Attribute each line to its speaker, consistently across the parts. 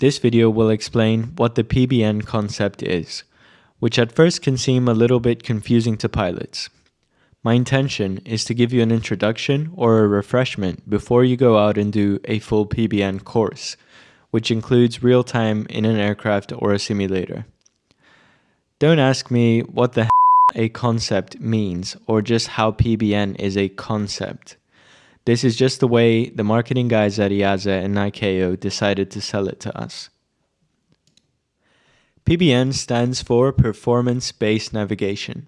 Speaker 1: This video will explain what the PBN concept is, which at first can seem a little bit confusing to pilots. My intention is to give you an introduction or a refreshment before you go out and do a full PBN course, which includes real time in an aircraft or a simulator. Don't ask me what the a concept means or just how PBN is a concept. This is just the way the marketing guys at EASA and ICAO decided to sell it to us. PBN stands for Performance Based Navigation.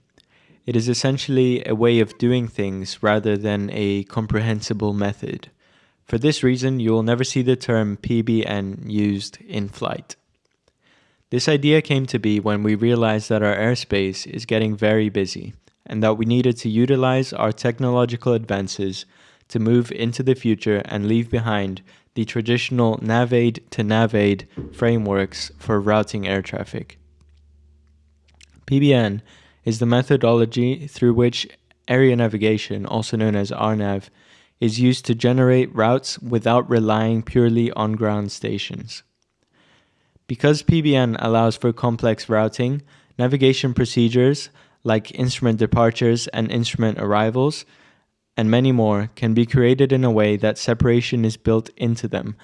Speaker 1: It is essentially a way of doing things rather than a comprehensible method. For this reason, you will never see the term PBN used in flight. This idea came to be when we realized that our airspace is getting very busy and that we needed to utilize our technological advances to move into the future and leave behind the traditional NavAid to NavAid frameworks for routing air traffic. PBN is the methodology through which area navigation, also known as RNAV, is used to generate routes without relying purely on ground stations. Because PBN allows for complex routing, navigation procedures like instrument departures and instrument arrivals, and many more can be created in a way that separation is built into them,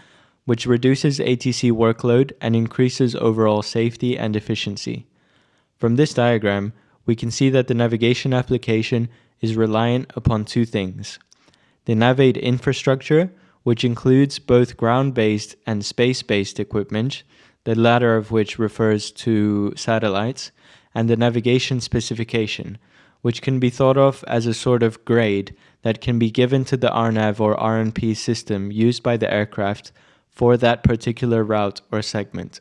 Speaker 1: which reduces ATC workload and increases overall safety and efficiency. From this diagram, we can see that the navigation application is reliant upon two things. The NavAid infrastructure, which includes both ground-based and space-based equipment, the latter of which refers to satellites, and the navigation specification, which can be thought of as a sort of grade that can be given to the RNAV or RNP system used by the aircraft for that particular route or segment.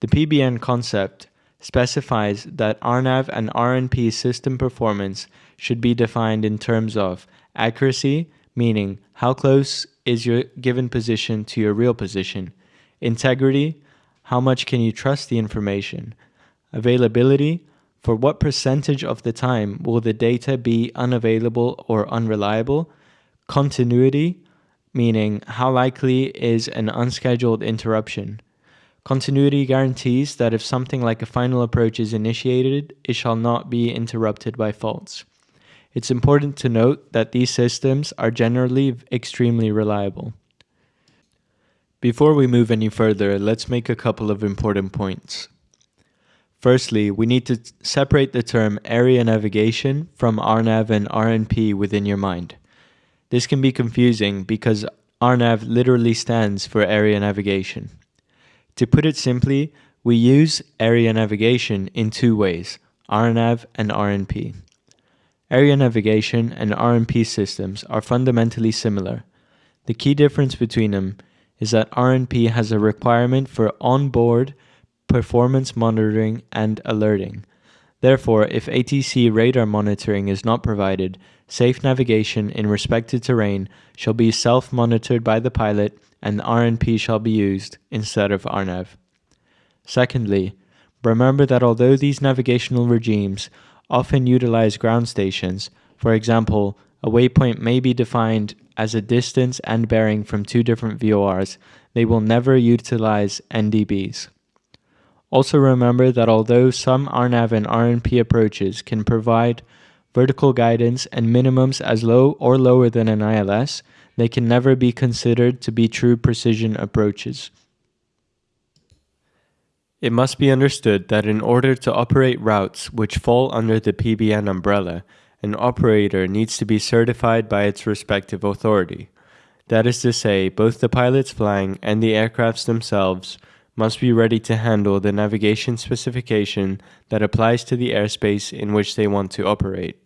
Speaker 1: The PBN concept specifies that RNAV and RNP system performance should be defined in terms of accuracy, meaning how close is your given position to your real position, integrity, how much can you trust the information? Availability. For what percentage of the time will the data be unavailable or unreliable? Continuity, meaning how likely is an unscheduled interruption? Continuity guarantees that if something like a final approach is initiated, it shall not be interrupted by faults. It's important to note that these systems are generally extremely reliable. Before we move any further, let's make a couple of important points. Firstly, we need to separate the term area navigation from RNAV and RNP within your mind. This can be confusing because RNAV literally stands for area navigation. To put it simply, we use area navigation in two ways, RNAV and RNP. Area navigation and RNP systems are fundamentally similar. The key difference between them is that RNP has a requirement for onboard performance monitoring and alerting. Therefore, if ATC radar monitoring is not provided, safe navigation in respected terrain shall be self-monitored by the pilot and RNP shall be used instead of RNAV. Secondly, remember that although these navigational regimes often utilize ground stations, for example, a waypoint may be defined as a distance and bearing from two different VORs, they will never utilize NDBs. Also remember that although some RNAV and RNP approaches can provide vertical guidance and minimums as low or lower than an ILS, they can never be considered to be true precision approaches. It must be understood that in order to operate routes which fall under the PBN umbrella, an operator needs to be certified by its respective authority. That is to say, both the pilots flying and the aircrafts themselves must be ready to handle the navigation specification that applies to the airspace in which they want to operate.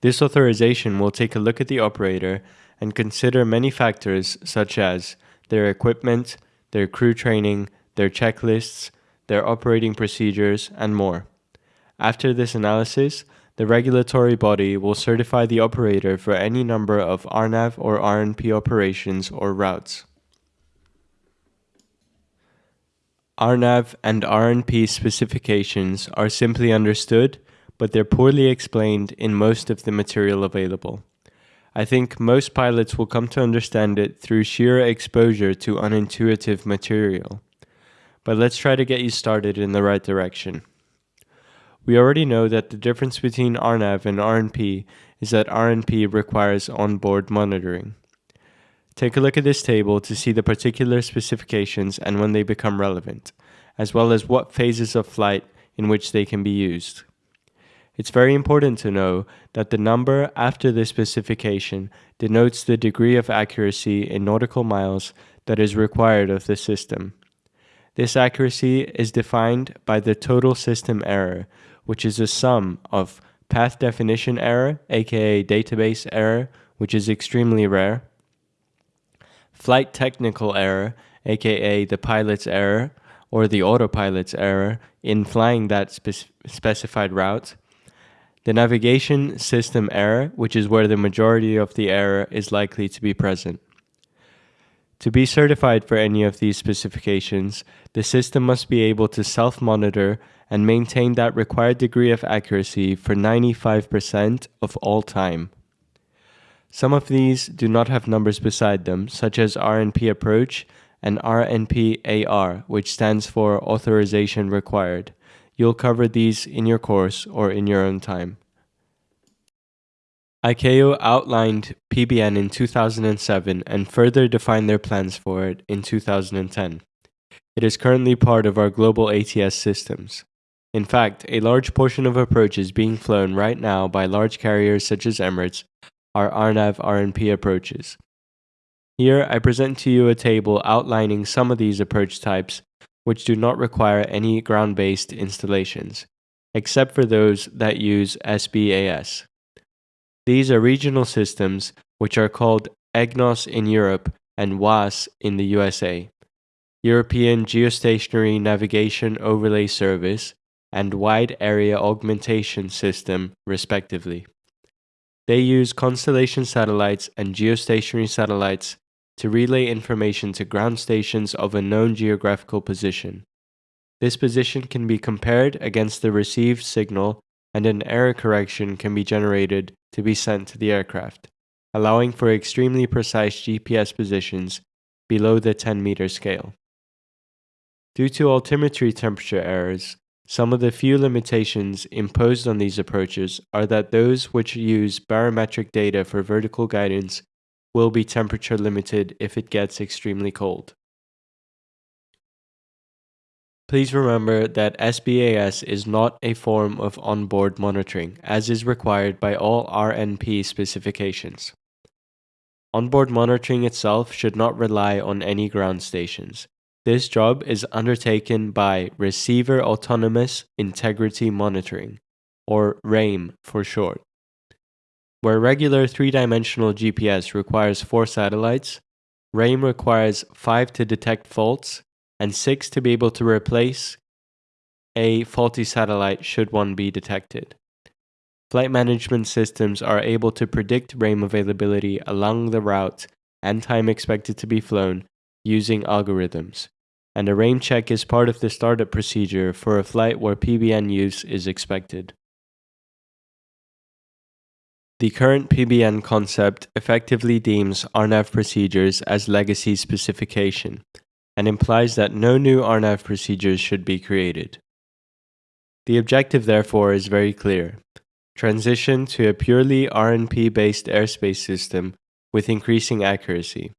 Speaker 1: This authorization will take a look at the operator and consider many factors such as their equipment, their crew training, their checklists, their operating procedures, and more. After this analysis, the regulatory body will certify the operator for any number of RNAV or RNP operations or routes. RNAV and RNP specifications are simply understood, but they're poorly explained in most of the material available. I think most pilots will come to understand it through sheer exposure to unintuitive material. But let's try to get you started in the right direction. We already know that the difference between RNAV and RNP is that RNP requires onboard monitoring. Take a look at this table to see the particular specifications and when they become relevant, as well as what phases of flight in which they can be used. It's very important to know that the number after the specification denotes the degree of accuracy in nautical miles that is required of the system. This accuracy is defined by the total system error, which is a sum of path definition error, aka database error, which is extremely rare, flight technical error, aka the pilot's error or the autopilot's error in flying that spe specified route, the navigation system error, which is where the majority of the error is likely to be present. To be certified for any of these specifications, the system must be able to self-monitor and maintain that required degree of accuracy for 95% of all time. Some of these do not have numbers beside them, such as RNP approach and RNP AR, which stands for authorization required. You'll cover these in your course or in your own time. ICAO outlined PBN in 2007 and further defined their plans for it in 2010. It is currently part of our global ATS systems. In fact, a large portion of approaches being flown right now by large carriers such as Emirates are RNAV RNP approaches. Here, I present to you a table outlining some of these approach types which do not require any ground-based installations, except for those that use SBAS. These are regional systems which are called EGNOS in Europe and WAAS in the USA, European Geostationary Navigation Overlay Service, and Wide Area Augmentation System, respectively. They use constellation satellites and geostationary satellites to relay information to ground stations of a known geographical position. This position can be compared against the received signal and an error correction can be generated to be sent to the aircraft, allowing for extremely precise GPS positions below the 10 meter scale. Due to altimetry temperature errors, some of the few limitations imposed on these approaches are that those which use barometric data for vertical guidance will be temperature limited if it gets extremely cold. Please remember that SBAS is not a form of onboard monitoring, as is required by all RNP specifications. Onboard monitoring itself should not rely on any ground stations. This job is undertaken by Receiver Autonomous Integrity Monitoring, or RAIM for short. Where regular three-dimensional GPS requires four satellites, RAIM requires five to detect faults and six to be able to replace a faulty satellite should one be detected. Flight management systems are able to predict RAIM availability along the route and time expected to be flown using algorithms and a RAIM check is part of the startup procedure for a flight where PBN use is expected. The current PBN concept effectively deems RNAV procedures as legacy specification and implies that no new RNAV procedures should be created. The objective therefore is very clear. Transition to a purely RNP-based airspace system with increasing accuracy.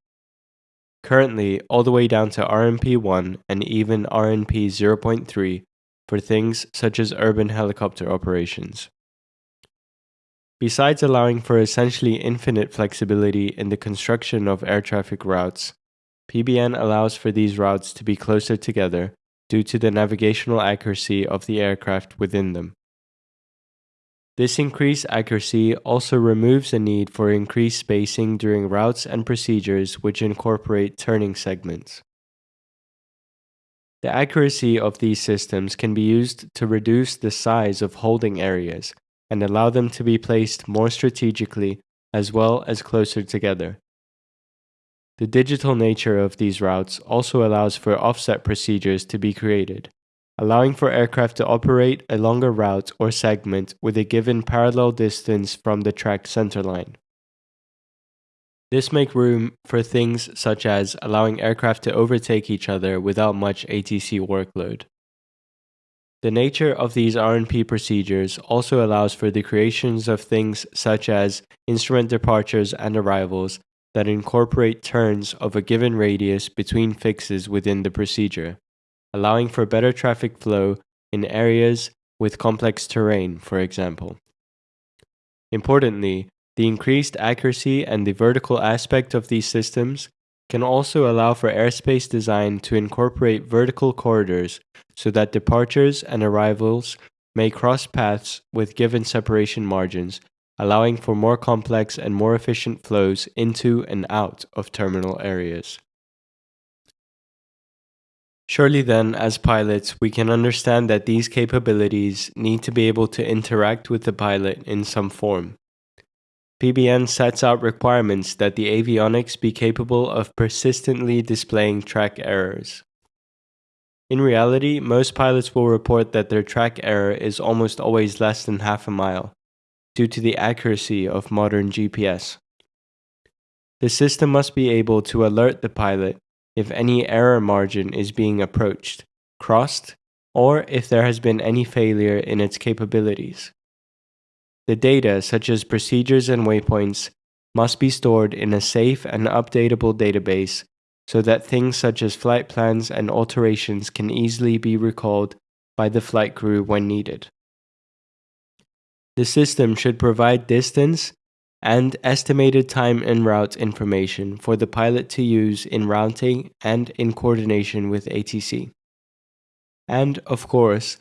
Speaker 1: Currently, all the way down to RNP1 and even RNP 0.3 for things such as urban helicopter operations. Besides allowing for essentially infinite flexibility in the construction of air traffic routes, PBN allows for these routes to be closer together due to the navigational accuracy of the aircraft within them. This increased accuracy also removes the need for increased spacing during routes and procedures which incorporate turning segments. The accuracy of these systems can be used to reduce the size of holding areas and allow them to be placed more strategically as well as closer together. The digital nature of these routes also allows for offset procedures to be created, allowing for aircraft to operate a longer route or segment with a given parallel distance from the track centerline. This makes room for things such as allowing aircraft to overtake each other without much ATC workload. The nature of these RNP procedures also allows for the creations of things such as instrument departures and arrivals that incorporate turns of a given radius between fixes within the procedure, allowing for better traffic flow in areas with complex terrain, for example. Importantly, the increased accuracy and the vertical aspect of these systems can also allow for airspace design to incorporate vertical corridors so that departures and arrivals may cross paths with given separation margins, allowing for more complex and more efficient flows into and out of terminal areas. Surely then, as pilots, we can understand that these capabilities need to be able to interact with the pilot in some form. PBN sets out requirements that the avionics be capable of persistently displaying track errors. In reality, most pilots will report that their track error is almost always less than half a mile, due to the accuracy of modern GPS. The system must be able to alert the pilot if any error margin is being approached, crossed, or if there has been any failure in its capabilities. The data, such as procedures and waypoints, must be stored in a safe and updatable database so that things such as flight plans and alterations can easily be recalled by the flight crew when needed. The system should provide distance and estimated time and route information for the pilot to use in routing and in coordination with ATC. And, of course,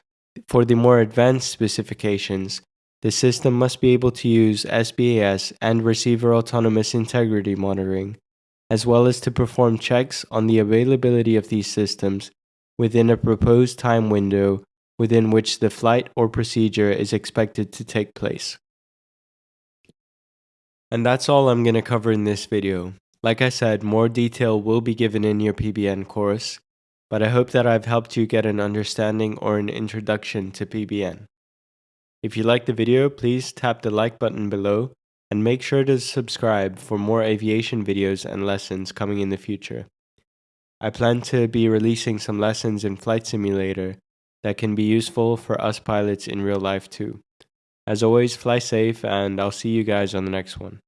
Speaker 1: for the more advanced specifications, the system must be able to use SBAS and receiver autonomous integrity monitoring, as well as to perform checks on the availability of these systems within a proposed time window within which the flight or procedure is expected to take place. And that's all I'm going to cover in this video. Like I said, more detail will be given in your PBN course, but I hope that I've helped you get an understanding or an introduction to PBN. If you liked the video, please tap the like button below and make sure to subscribe for more aviation videos and lessons coming in the future. I plan to be releasing some lessons in Flight Simulator that can be useful for us pilots in real life too. As always, fly safe and I'll see you guys on the next one.